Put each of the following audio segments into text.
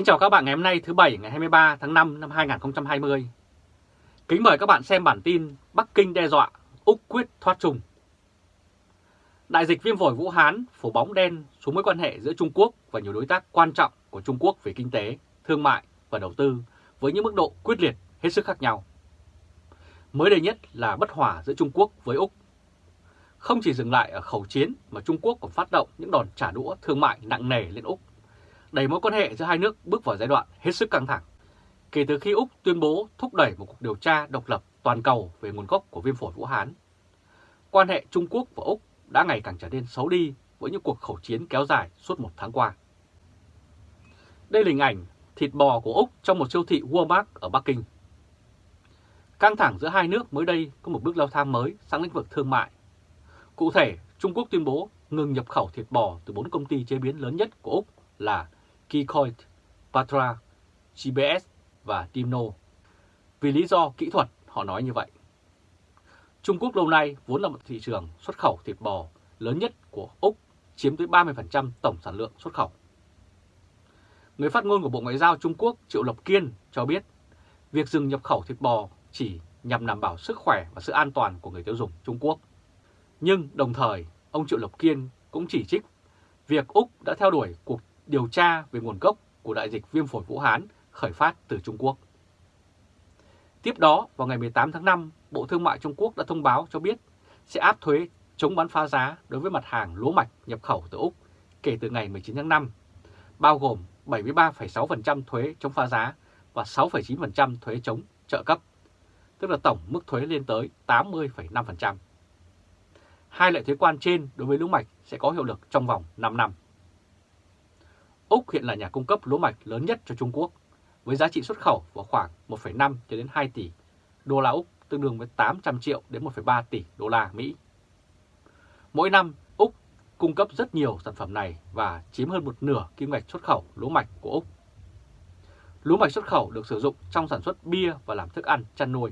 Kính chào các bạn ngày hôm nay thứ Bảy ngày 23 tháng 5 năm 2020. Kính mời các bạn xem bản tin Bắc Kinh đe dọa, Úc quyết thoát trùng. Đại dịch viêm phổi Vũ Hán phủ bóng đen xuống mối quan hệ giữa Trung Quốc và nhiều đối tác quan trọng của Trung Quốc về kinh tế, thương mại và đầu tư với những mức độ quyết liệt hết sức khác nhau. Mới đây nhất là bất hòa giữa Trung Quốc với Úc. Không chỉ dừng lại ở khẩu chiến mà Trung Quốc còn phát động những đòn trả đũa thương mại nặng nề lên Úc đẩy mối quan hệ giữa hai nước bước vào giai đoạn hết sức căng thẳng. Kể từ khi Úc tuyên bố thúc đẩy một cuộc điều tra độc lập toàn cầu về nguồn gốc của viêm phổi Vũ Hán, quan hệ Trung Quốc và Úc đã ngày càng trở nên xấu đi với những cuộc khẩu chiến kéo dài suốt một tháng qua. Đây là hình ảnh thịt bò của Úc trong một siêu thị Walmart ở Bắc Kinh. Căng thẳng giữa hai nước mới đây có một bước leo thang mới sang lĩnh vực thương mại. Cụ thể, Trung Quốc tuyên bố ngừng nhập khẩu thịt bò từ bốn công ty chế biến lớn nhất của Úc là Kikoit, Patra, GBS và Timno. Vì lý do kỹ thuật, họ nói như vậy. Trung Quốc lâu nay vốn là một thị trường xuất khẩu thịt bò lớn nhất của Úc, chiếm tới 30% tổng sản lượng xuất khẩu. Người phát ngôn của Bộ Ngoại giao Trung Quốc Triệu Lập Kiên cho biết, việc dừng nhập khẩu thịt bò chỉ nhằm đảm bảo sức khỏe và sự an toàn của người tiêu dùng Trung Quốc. Nhưng đồng thời, ông Triệu Lập Kiên cũng chỉ trích việc Úc đã theo đuổi cuộc điều tra về nguồn gốc của đại dịch viêm phổi Vũ Hán khởi phát từ Trung Quốc. Tiếp đó, vào ngày 18 tháng 5, Bộ Thương mại Trung Quốc đã thông báo cho biết sẽ áp thuế chống bán phá giá đối với mặt hàng lúa mạch nhập khẩu từ Úc kể từ ngày 19 tháng 5, bao gồm 73,6% thuế chống phá giá và 6,9% thuế chống trợ cấp, tức là tổng mức thuế lên tới 80,5%. Hai loại thuế quan trên đối với lúa mạch sẽ có hiệu lực trong vòng 5 năm. Úc hiện là nhà cung cấp lúa mạch lớn nhất cho Trung Quốc, với giá trị xuất khẩu vào khoảng 1,5 cho đến 2 tỷ đô la Úc, tương đương với 800 triệu đến 1,3 tỷ đô la Mỹ. Mỗi năm, Úc cung cấp rất nhiều sản phẩm này và chiếm hơn một nửa kim ngạch xuất khẩu lúa mạch của Úc. Lúa mạch xuất khẩu được sử dụng trong sản xuất bia và làm thức ăn chăn nuôi.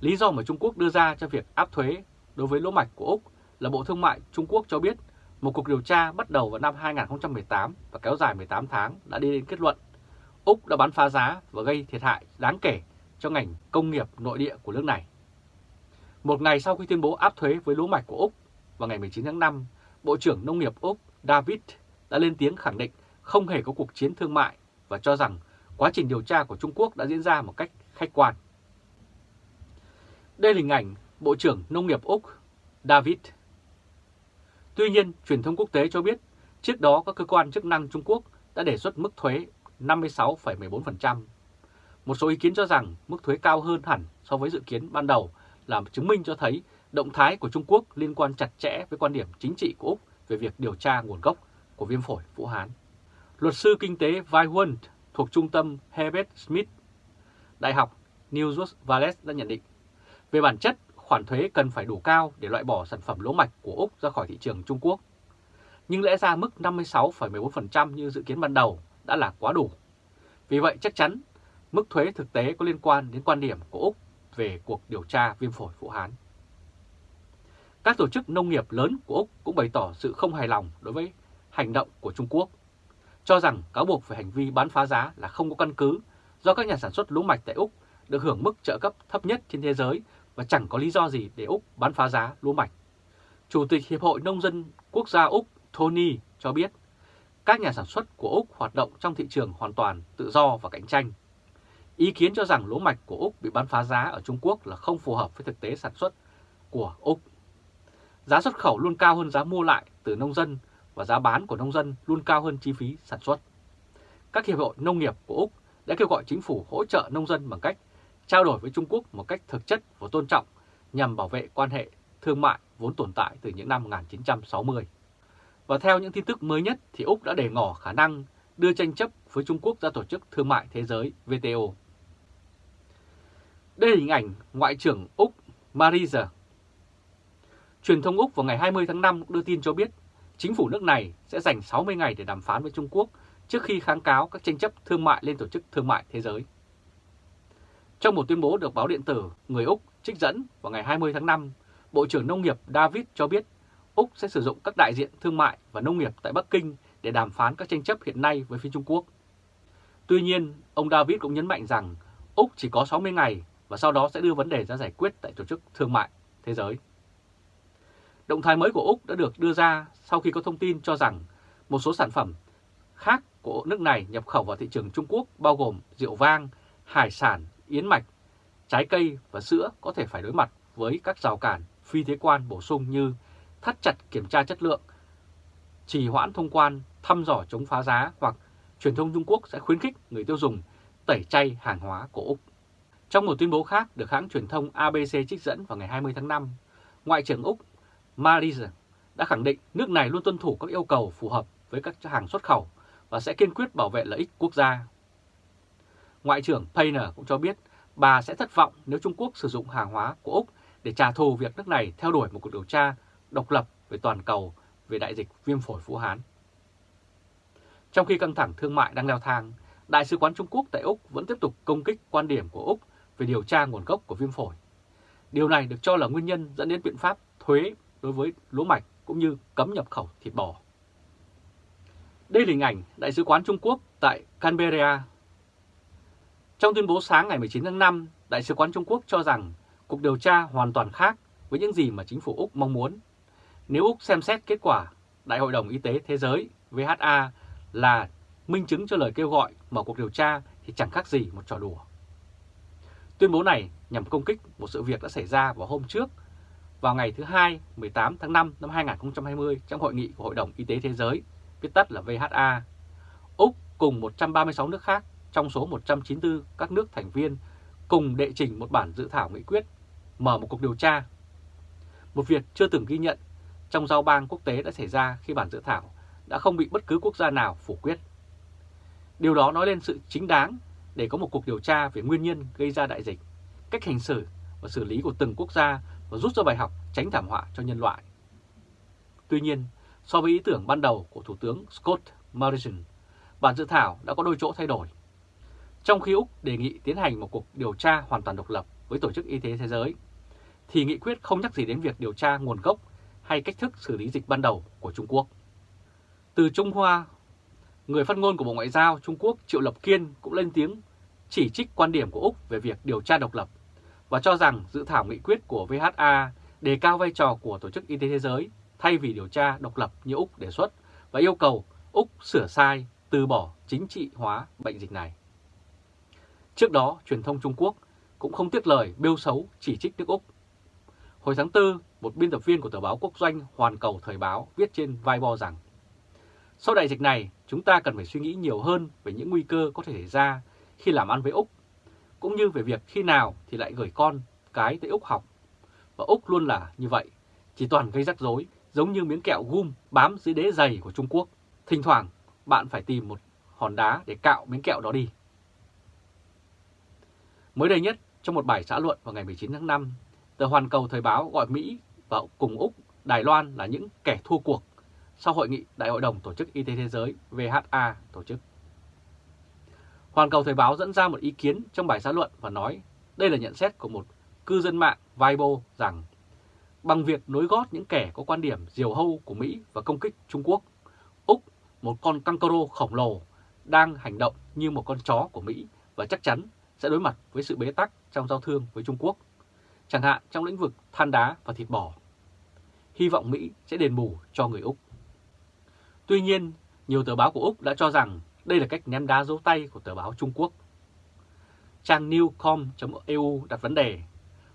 Lý do mà Trung Quốc đưa ra cho việc áp thuế đối với lúa mạch của Úc là Bộ Thương mại Trung Quốc cho biết một cuộc điều tra bắt đầu vào năm 2018 và kéo dài 18 tháng đã đi đến kết luận Úc đã bán phá giá và gây thiệt hại đáng kể cho ngành công nghiệp nội địa của nước này. Một ngày sau khi tuyên bố áp thuế với lúa mạch của Úc vào ngày 19 tháng 5, Bộ trưởng Nông nghiệp Úc David đã lên tiếng khẳng định không hề có cuộc chiến thương mại và cho rằng quá trình điều tra của Trung Quốc đã diễn ra một cách khách quan. Đây là hình ảnh Bộ trưởng Nông nghiệp Úc David Tuy nhiên, truyền thông quốc tế cho biết trước đó các cơ quan chức năng Trung Quốc đã đề xuất mức thuế 56,14%. Một số ý kiến cho rằng mức thuế cao hơn hẳn so với dự kiến ban đầu làm chứng minh cho thấy động thái của Trung Quốc liên quan chặt chẽ với quan điểm chính trị của Úc về việc điều tra nguồn gốc của viêm phổi Vũ Hán. Luật sư kinh tế Vai Huân thuộc trung tâm Herbert Smith, Đại học New South Wales đã nhận định, về bản chất khoản thuế cần phải đủ cao để loại bỏ sản phẩm lúa mạch của Úc ra khỏi thị trường Trung Quốc. Nhưng lẽ ra mức 56,14% như dự kiến ban đầu đã là quá đủ. Vì vậy chắc chắn mức thuế thực tế có liên quan đến quan điểm của Úc về cuộc điều tra viêm phổi Vũ Hán. Các tổ chức nông nghiệp lớn của Úc cũng bày tỏ sự không hài lòng đối với hành động của Trung Quốc, cho rằng cáo buộc về hành vi bán phá giá là không có căn cứ do các nhà sản xuất lúa mạch tại Úc được hưởng mức trợ cấp thấp nhất trên thế giới và chẳng có lý do gì để Úc bán phá giá lúa mạch. Chủ tịch Hiệp hội Nông dân Quốc gia Úc Tony cho biết, các nhà sản xuất của Úc hoạt động trong thị trường hoàn toàn tự do và cạnh tranh. Ý kiến cho rằng lúa mạch của Úc bị bán phá giá ở Trung Quốc là không phù hợp với thực tế sản xuất của Úc. Giá xuất khẩu luôn cao hơn giá mua lại từ nông dân và giá bán của nông dân luôn cao hơn chi phí sản xuất. Các hiệp hội nông nghiệp của Úc đã kêu gọi chính phủ hỗ trợ nông dân bằng cách trao đổi với Trung Quốc một cách thực chất và tôn trọng nhằm bảo vệ quan hệ thương mại vốn tồn tại từ những năm 1960. Và theo những tin tức mới nhất thì Úc đã để ngỏ khả năng đưa tranh chấp với Trung Quốc ra Tổ chức Thương mại Thế giới WTO. Đây là hình ảnh Ngoại trưởng Úc Marisa. Truyền thông Úc vào ngày 20 tháng 5 đưa tin cho biết chính phủ nước này sẽ dành 60 ngày để đàm phán với Trung Quốc trước khi kháng cáo các tranh chấp thương mại lên Tổ chức Thương mại Thế giới. Trong một tuyên bố được báo điện tử người Úc trích dẫn vào ngày 20 tháng 5, Bộ trưởng Nông nghiệp David cho biết Úc sẽ sử dụng các đại diện thương mại và nông nghiệp tại Bắc Kinh để đàm phán các tranh chấp hiện nay với phía Trung Quốc. Tuy nhiên, ông David cũng nhấn mạnh rằng Úc chỉ có 60 ngày và sau đó sẽ đưa vấn đề ra giải quyết tại Tổ chức Thương mại Thế giới. Động thái mới của Úc đã được đưa ra sau khi có thông tin cho rằng một số sản phẩm khác của nước này nhập khẩu vào thị trường Trung Quốc bao gồm rượu vang, hải sản, yến mạch, trái cây và sữa có thể phải đối mặt với các rào cản phi thuế quan bổ sung như thắt chặt kiểm tra chất lượng, trì hoãn thông quan, thăm dò chống phá giá hoặc truyền thông Trung Quốc sẽ khuyến khích người tiêu dùng tẩy chay hàng hóa của Úc. Trong một tuyên bố khác được hãng truyền thông ABC trích dẫn vào ngày 20 tháng 5, Ngoại trưởng Úc Marisa đã khẳng định nước này luôn tuân thủ các yêu cầu phù hợp với các hàng xuất khẩu và sẽ kiên quyết bảo vệ lợi ích quốc gia. Ngoại trưởng Payner cũng cho biết bà sẽ thất vọng nếu Trung Quốc sử dụng hàng hóa của Úc để trả thù việc nước này theo đuổi một cuộc điều tra độc lập về toàn cầu về đại dịch viêm phổi Vũ Hán. Trong khi căng thẳng thương mại đang leo thang, Đại sứ quán Trung Quốc tại Úc vẫn tiếp tục công kích quan điểm của Úc về điều tra nguồn gốc của viêm phổi. Điều này được cho là nguyên nhân dẫn đến biện pháp thuế đối với lúa mạch cũng như cấm nhập khẩu thịt bò. Đây là hình ảnh Đại sứ quán Trung Quốc tại Canberra. Trong tuyên bố sáng ngày 19 tháng 5, Đại sứ quán Trung Quốc cho rằng cuộc điều tra hoàn toàn khác với những gì mà chính phủ Úc mong muốn. Nếu Úc xem xét kết quả Đại hội đồng Y tế Thế giới VHA là minh chứng cho lời kêu gọi mở cuộc điều tra thì chẳng khác gì một trò đùa. Tuyên bố này nhằm công kích một sự việc đã xảy ra vào hôm trước, vào ngày thứ Hai 18 tháng 5 năm 2020 trong hội nghị của Hội đồng Y tế Thế giới, viết tắt là VHA. Úc cùng 136 nước khác trong số 194 các nước thành viên cùng đệ trình một bản dự thảo nghị quyết mở một cuộc điều tra. Một việc chưa từng ghi nhận trong giao bang quốc tế đã xảy ra khi bản dự thảo đã không bị bất cứ quốc gia nào phủ quyết. Điều đó nói lên sự chính đáng để có một cuộc điều tra về nguyên nhân gây ra đại dịch, cách hành xử và xử lý của từng quốc gia và rút ra bài học tránh thảm họa cho nhân loại. Tuy nhiên, so với ý tưởng ban đầu của Thủ tướng Scott Morrison, bản dự thảo đã có đôi chỗ thay đổi. Trong khi Úc đề nghị tiến hành một cuộc điều tra hoàn toàn độc lập với Tổ chức Y tế Thế giới, thì nghị quyết không nhắc gì đến việc điều tra nguồn gốc hay cách thức xử lý dịch ban đầu của Trung Quốc. Từ Trung Hoa, người phát ngôn của Bộ Ngoại giao Trung Quốc Triệu Lập Kiên cũng lên tiếng chỉ trích quan điểm của Úc về việc điều tra độc lập và cho rằng dự thảo nghị quyết của VHA đề cao vai trò của Tổ chức Y tế Thế giới thay vì điều tra độc lập như Úc đề xuất và yêu cầu Úc sửa sai, từ bỏ chính trị hóa bệnh dịch này. Trước đó, truyền thông Trung Quốc cũng không tiếc lời bêu xấu chỉ trích nước Úc. Hồi tháng 4, một biên tập viên của tờ báo quốc doanh Hoàn Cầu Thời báo viết trên Weibo rằng Sau đại dịch này, chúng ta cần phải suy nghĩ nhiều hơn về những nguy cơ có thể xảy ra khi làm ăn với Úc, cũng như về việc khi nào thì lại gửi con cái tới Úc học. Và Úc luôn là như vậy, chỉ toàn gây rắc rối, giống như miếng kẹo gum bám dưới đế giày của Trung Quốc. Thỉnh thoảng, bạn phải tìm một hòn đá để cạo miếng kẹo đó đi. Mới đây nhất, trong một bài xã luận vào ngày 19 tháng 5, tờ Hoàn Cầu Thời báo gọi Mỹ và cùng Úc, Đài Loan là những kẻ thua cuộc sau hội nghị Đại hội đồng Tổ chức Y tế Thế giới VHA tổ chức. Hoàn Cầu Thời báo dẫn ra một ý kiến trong bài xã luận và nói đây là nhận xét của một cư dân mạng Weibo rằng bằng việc nối gót những kẻ có quan điểm diều hâu của Mỹ và công kích Trung Quốc, Úc, một con kangaroo khổng lồ, đang hành động như một con chó của Mỹ và chắc chắn sẽ đối mặt với sự bế tắc trong giao thương với Trung Quốc, chẳng hạn trong lĩnh vực than đá và thịt bò. Hy vọng Mỹ sẽ đền bù cho người Úc. Tuy nhiên, nhiều tờ báo của Úc đã cho rằng đây là cách ném đá dấu tay của tờ báo Trung Quốc. Trang newcom.eu đặt vấn đề,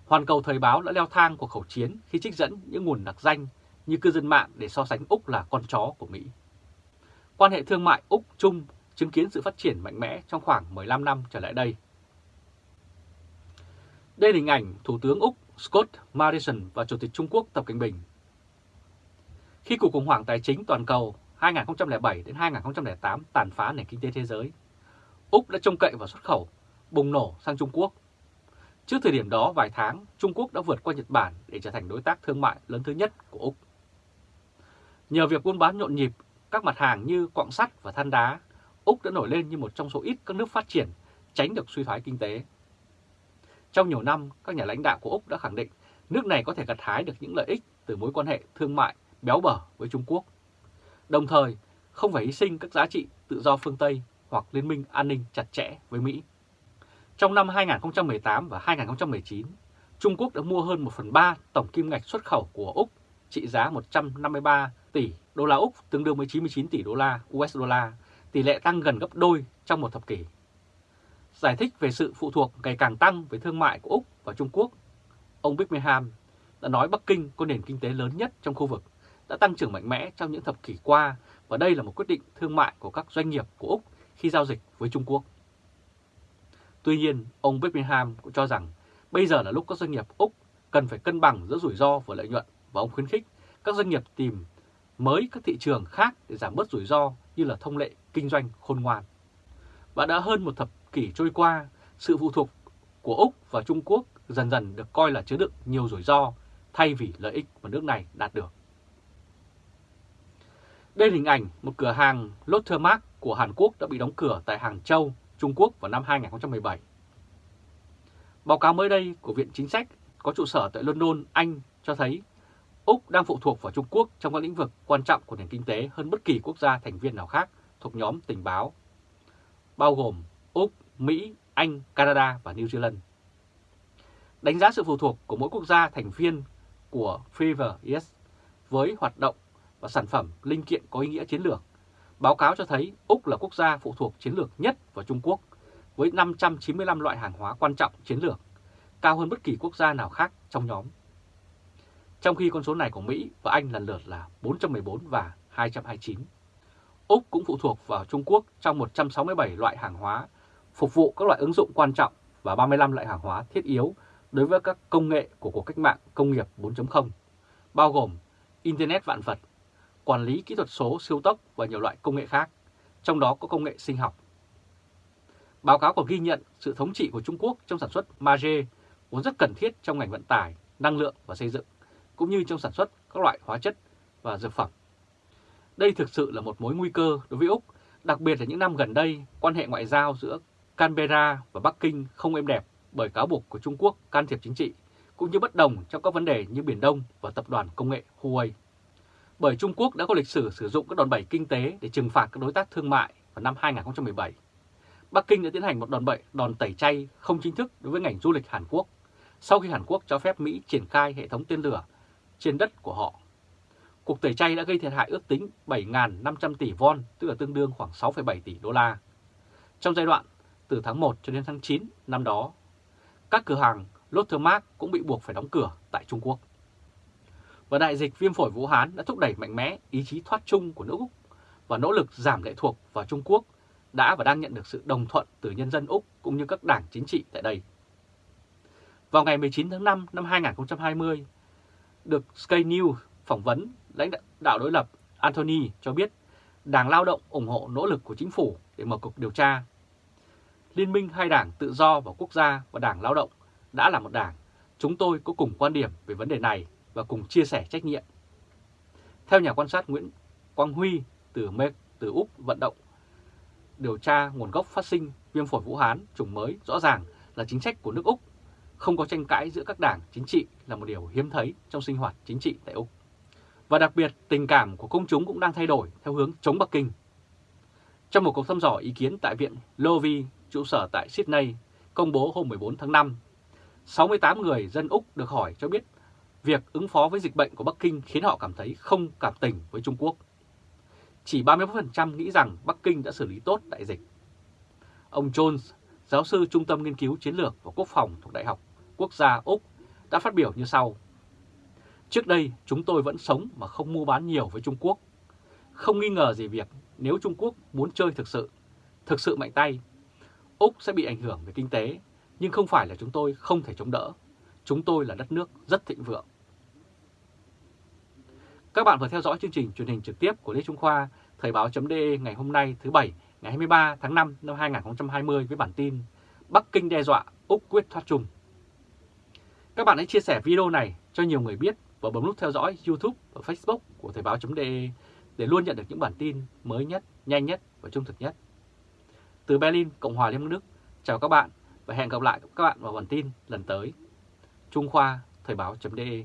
hoàn cầu thời báo đã leo thang cuộc khẩu chiến khi trích dẫn những nguồn đặc danh như cư dân mạng để so sánh Úc là con chó của Mỹ. Quan hệ thương mại Úc-Trung chứng kiến sự phát triển mạnh mẽ trong khoảng 15 năm trở lại đây. Đây là hình ảnh Thủ tướng Úc Scott Morrison và Chủ tịch Trung Quốc Tập Cận Bình. Khi cuộc khủng hoảng tài chính toàn cầu 2007 đến 2008 tàn phá nền kinh tế thế giới, Úc đã trông cậy vào xuất khẩu, bùng nổ sang Trung Quốc. Trước thời điểm đó vài tháng, Trung Quốc đã vượt qua Nhật Bản để trở thành đối tác thương mại lớn thứ nhất của Úc. Nhờ việc buôn bán nhộn nhịp, các mặt hàng như quặng sắt và than đá, Úc đã nổi lên như một trong số ít các nước phát triển tránh được suy thoái kinh tế. Trong nhiều năm, các nhà lãnh đạo của Úc đã khẳng định nước này có thể gặt hái được những lợi ích từ mối quan hệ thương mại béo bở với Trung Quốc. Đồng thời, không phải hy sinh các giá trị tự do phương Tây hoặc liên minh an ninh chặt chẽ với Mỹ. Trong năm 2018 và 2019, Trung Quốc đã mua hơn 1 phần 3 tổng kim ngạch xuất khẩu của Úc trị giá 153 tỷ đô la Úc tương đương với 99 tỷ đô la USD, tỷ lệ tăng gần gấp đôi trong một thập kỷ. Giải thích về sự phụ thuộc ngày càng tăng về thương mại của Úc và Trung Quốc, ông Birmingham đã nói Bắc Kinh có nền kinh tế lớn nhất trong khu vực, đã tăng trưởng mạnh mẽ trong những thập kỷ qua và đây là một quyết định thương mại của các doanh nghiệp của Úc khi giao dịch với Trung Quốc. Tuy nhiên, ông Birmingham cũng cho rằng bây giờ là lúc các doanh nghiệp Úc cần phải cân bằng giữa rủi ro và lợi nhuận và ông khuyến khích các doanh nghiệp tìm mới các thị trường khác để giảm bớt rủi ro như là thông lệ kinh doanh khôn ngoan. Và đã hơn một thập kỷ trôi qua, sự phụ thuộc của Úc và Trung Quốc dần dần được coi là chứa đựng nhiều rủi ro thay vì lợi ích mà nước này đạt được. Đây là hình ảnh một cửa hàng Lotte Mart của Hàn Quốc đã bị đóng cửa tại Hàng Châu, Trung Quốc vào năm 2017. Báo cáo mới đây của Viện Chính sách có trụ sở tại London, Anh cho thấy Úc đang phụ thuộc vào Trung Quốc trong các lĩnh vực quan trọng của nền kinh tế hơn bất kỳ quốc gia thành viên nào khác thuộc nhóm tình báo, bao gồm Mỹ, Anh, Canada và New Zealand. Đánh giá sự phụ thuộc của mỗi quốc gia thành viên của Freever es với hoạt động và sản phẩm linh kiện có ý nghĩa chiến lược. Báo cáo cho thấy Úc là quốc gia phụ thuộc chiến lược nhất vào Trung Quốc với 595 loại hàng hóa quan trọng chiến lược, cao hơn bất kỳ quốc gia nào khác trong nhóm. Trong khi con số này của Mỹ và Anh lần lượt là 414 và 229. Úc cũng phụ thuộc vào Trung Quốc trong 167 loại hàng hóa, phục vụ các loại ứng dụng quan trọng và 35 loại hàng hóa thiết yếu đối với các công nghệ của cuộc cách mạng công nghiệp 4.0, bao gồm Internet vạn vật, quản lý kỹ thuật số siêu tốc và nhiều loại công nghệ khác, trong đó có công nghệ sinh học. Báo cáo còn ghi nhận sự thống trị của Trung Quốc trong sản xuất Mage vốn rất cần thiết trong ngành vận tải, năng lượng và xây dựng, cũng như trong sản xuất các loại hóa chất và dược phẩm. Đây thực sự là một mối nguy cơ đối với Úc, đặc biệt là những năm gần đây, quan hệ ngoại giao giữa Canberra và Bắc Kinh không êm đẹp bởi cáo buộc của Trung Quốc can thiệp chính trị, cũng như bất đồng trong các vấn đề như Biển Đông và tập đoàn công nghệ Huawei. Bởi Trung Quốc đã có lịch sử sử dụng các đòn bẩy kinh tế để trừng phạt các đối tác thương mại vào năm 2017. Bắc Kinh đã tiến hành một đòn bẩy đòn tẩy chay không chính thức đối với ngành du lịch Hàn Quốc, sau khi Hàn Quốc cho phép Mỹ triển khai hệ thống tên lửa trên đất của họ. Cuộc tẩy chay đã gây thiệt hại ước tính 7.500 tỷ won, tức là tương đương khoảng 6,7 tỷ đô la. Trong giai đoạn từ tháng 1 cho đến tháng 9 năm đó, các cửa hàng Lotte Mart cũng bị buộc phải đóng cửa tại Trung Quốc. Và đại dịch viêm phổi Vũ Hán đã thúc đẩy mạnh mẽ ý chí thoát chung của nước Úc và nỗ lực giảm lệ thuộc vào Trung Quốc đã và đang nhận được sự đồng thuận từ nhân dân Úc cũng như các đảng chính trị tại đây. Vào ngày 19 tháng 5 năm 2020, được Sky News phỏng vấn lãnh đạo đối lập Anthony cho biết Đảng Lao động ủng hộ nỗ lực của chính phủ để mở cuộc điều tra. Liên minh hai đảng tự do và quốc gia và Đảng Lao động đã là một đảng. Chúng tôi có cùng quan điểm về vấn đề này và cùng chia sẻ trách nhiệm. Theo nhà quan sát Nguyễn Quang Huy từ Mê, từ Úc vận động điều tra nguồn gốc phát sinh viêm phổi Vũ Hán chủng mới rõ ràng là chính sách của nước Úc. Không có tranh cãi giữa các đảng chính trị là một điều hiếm thấy trong sinh hoạt chính trị tại Úc. Và đặc biệt, tình cảm của công chúng cũng đang thay đổi theo hướng chống Bắc Kinh. Trong một cuộc thăm dò ý kiến tại Viện Lowy, trụ sở tại Sydney, công bố hôm 14 tháng 5, 68 người dân Úc được hỏi cho biết việc ứng phó với dịch bệnh của Bắc Kinh khiến họ cảm thấy không cảm tình với Trung Quốc. Chỉ 31% nghĩ rằng Bắc Kinh đã xử lý tốt đại dịch. Ông Jones, giáo sư Trung tâm Nghiên cứu Chiến lược và Quốc phòng thuộc Đại học Quốc gia Úc, đã phát biểu như sau. Trước đây, chúng tôi vẫn sống mà không mua bán nhiều với Trung Quốc. Không nghi ngờ gì việc nếu Trung Quốc muốn chơi thực sự, thực sự mạnh tay, Úc sẽ bị ảnh hưởng về kinh tế, nhưng không phải là chúng tôi không thể chống đỡ. Chúng tôi là đất nước rất thịnh vượng. Các bạn vừa theo dõi chương trình truyền hình trực tiếp của Lê Trung Khoa, Thời báo.de ngày hôm nay thứ Bảy, ngày 23 tháng 5 năm 2020 với bản tin Bắc Kinh đe dọa Úc quyết thoát trùng. Các bạn hãy chia sẻ video này cho nhiều người biết và bấm nút theo dõi YouTube và Facebook của Thời báo.de để luôn nhận được những bản tin mới nhất, nhanh nhất và trung thực nhất. Từ Berlin, Cộng hòa Liên bang Đức, chào các bạn và hẹn gặp lại các bạn vào bản tin lần tới. Trung Khoa, Thời báo.de